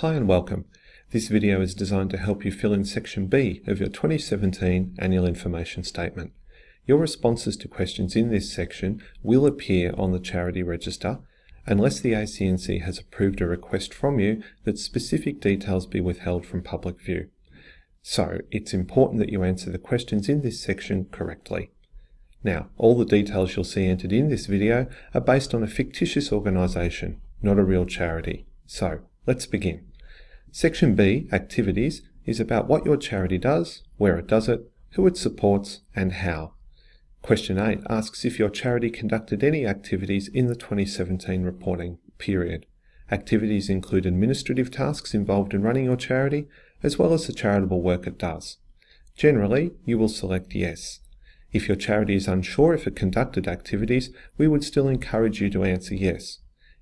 Hi and welcome. This video is designed to help you fill in section B of your 2017 Annual Information Statement. Your responses to questions in this section will appear on the charity register unless the ACNC has approved a request from you that specific details be withheld from public view. So it's important that you answer the questions in this section correctly. Now, all the details you'll see entered in this video are based on a fictitious organisation, not a real charity. So, let's begin. Section B, Activities, is about what your charity does, where it does it, who it supports, and how. Question 8 asks if your charity conducted any activities in the 2017 reporting period. Activities include administrative tasks involved in running your charity, as well as the charitable work it does. Generally, you will select Yes. If your charity is unsure if it conducted activities, we would still encourage you to answer Yes.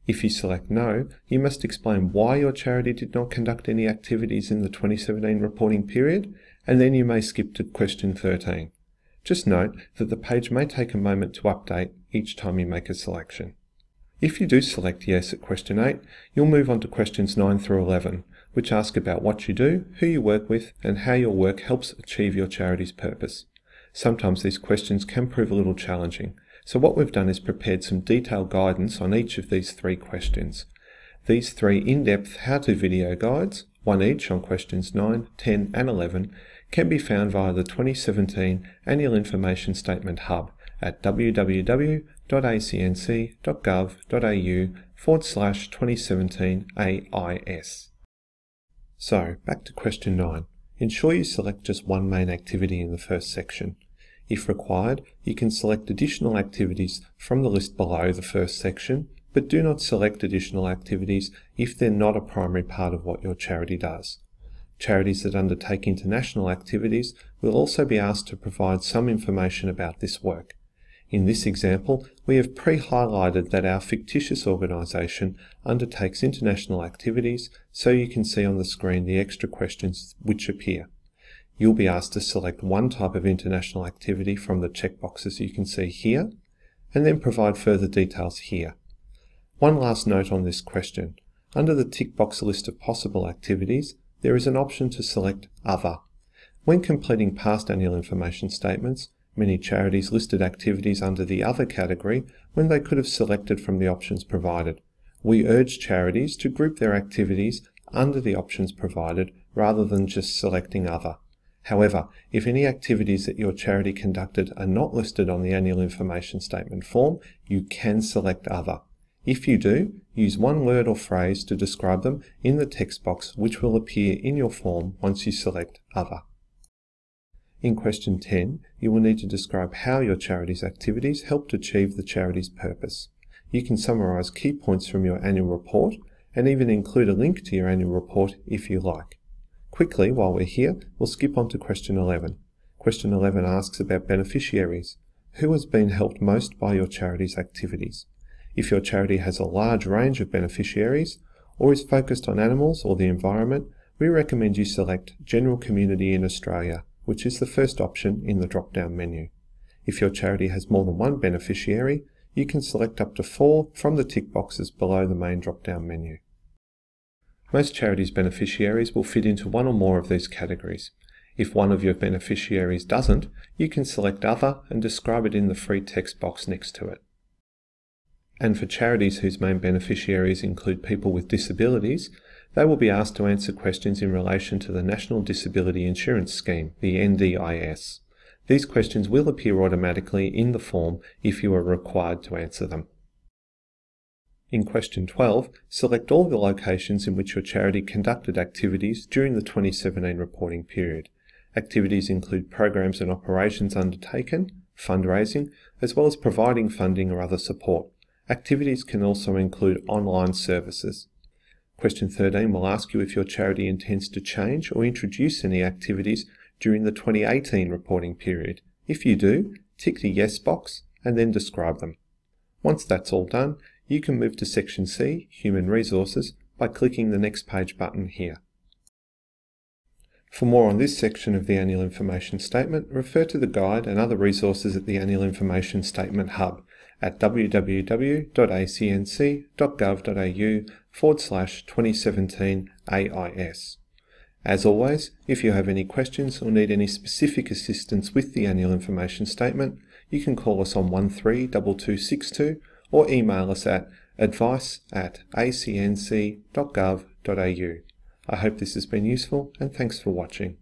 If you select No, you must explain why your charity did not conduct any activities in the 2017 reporting period, and then you may skip to question 13. Just note that the page may take a moment to update each time you make a selection. If you do select Yes at question 8, you'll move on to questions 9 through 11, which ask about what you do, who you work with, and how your work helps achieve your charity's purpose. Sometimes these questions can prove a little challenging, so what we've done is prepared some detailed guidance on each of these three questions. These three in-depth how-to video guides, one each on questions 9, 10 and 11, can be found via the 2017 Annual Information Statement Hub at www.acnc.gov.au forward slash 2017 AIS. So, back to question 9. Ensure you select just one main activity in the first section. If required, you can select additional activities from the list below the first section, but do not select additional activities if they're not a primary part of what your charity does. Charities that undertake international activities will also be asked to provide some information about this work. In this example, we have pre-highlighted that our fictitious organisation undertakes international activities, so you can see on the screen the extra questions which appear. You'll be asked to select one type of international activity from the checkboxes you can see here, and then provide further details here. One last note on this question. Under the tick box list of possible activities, there is an option to select Other. When completing past annual information statements, many charities listed activities under the Other category when they could have selected from the options provided. We urge charities to group their activities under the options provided rather than just selecting Other. However, if any activities that your charity conducted are not listed on the annual information statement form, you can select Other. If you do, use one word or phrase to describe them in the text box which will appear in your form once you select Other. In question 10, you will need to describe how your charity's activities helped achieve the charity's purpose. You can summarise key points from your annual report and even include a link to your annual report if you like. Quickly, while we're here, we'll skip on to question 11. Question 11 asks about beneficiaries. Who has been helped most by your charity's activities? If your charity has a large range of beneficiaries, or is focused on animals or the environment, we recommend you select General Community in Australia, which is the first option in the drop-down menu. If your charity has more than one beneficiary, you can select up to four from the tick boxes below the main drop-down menu. Most charities' beneficiaries will fit into one or more of these categories. If one of your beneficiaries doesn't, you can select Other and describe it in the free text box next to it. And for charities whose main beneficiaries include people with disabilities, they will be asked to answer questions in relation to the National Disability Insurance Scheme, the NDIS. These questions will appear automatically in the form if you are required to answer them. In question 12, select all the locations in which your charity conducted activities during the 2017 reporting period. Activities include programs and operations undertaken, fundraising, as well as providing funding or other support. Activities can also include online services. Question 13 will ask you if your charity intends to change or introduce any activities during the 2018 reporting period. If you do, tick the Yes box and then describe them. Once that's all done, you can move to Section C, Human Resources, by clicking the Next Page button here. For more on this section of the Annual Information Statement, refer to the guide and other resources at the Annual Information Statement Hub at www.acnc.gov.au forward slash 2017 AIS. As always, if you have any questions or need any specific assistance with the annual information statement, you can call us on 132262 or email us at advice at acnc.gov.au. I hope this has been useful and thanks for watching.